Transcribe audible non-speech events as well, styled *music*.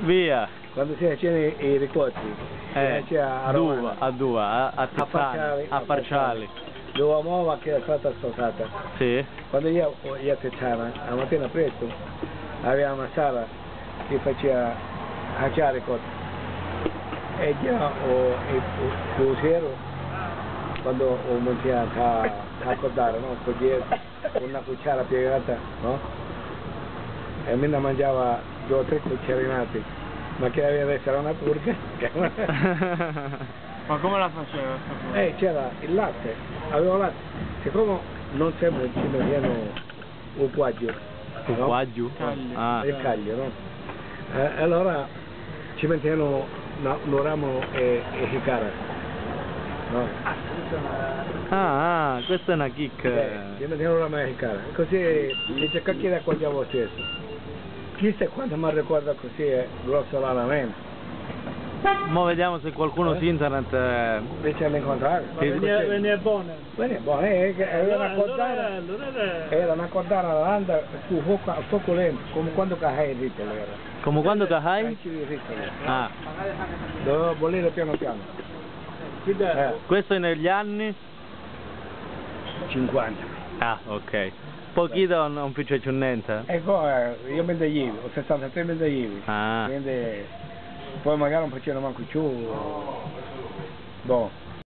Via. Quando si facevano i, ricotti, Eh, a due, Romana, a due, a, a Farciali, a Farciali. dove nuova che era stata sposata. Sì. Quando io, io a Tizzana, la mattina presto, aveva una sala che faceva faceva ricotti. E già o, il cruciero, quando o mangiava a, accordare, no? Cogliere una cucciara piegata, no? E me ne mangiava due o tre cucciarinate, ma che aveva essere una turca. *laughs* Ma come la faceva? Eh, c'era il latte, avevo latte, siccome non sempre ci mettevano un quaggio, no? Qua giù? Caglio. Ah. il caglio, no? Eh, allora ci mettevano una- un ramo e, e jicara, no? Ah, ah, questa è una chicca. Eh, ci mettevano un ramo e jicara, così dice cacchio da accogliamo stesso. Chissà quando mi ricorda così è grossolanamente, Mo vediamo se qualcuno su internet... eh, invece di incontrare. Ma veniva, veniva buona. Bene, buono, eh, che era una cordata. era... Una cordata all'anda su poco, poco lento, come quando cahai il ritolo era. Come quando cahai? Ah, Dovevo bollire piano piano. Eh, questo è negli anni? 50. Ah, ok. Pochito non, non più c'è niente? E poi eh, io mendeglivo, ho 63 mendeglivi. Ah. Quindi poi magari non facevano manco più. Boh.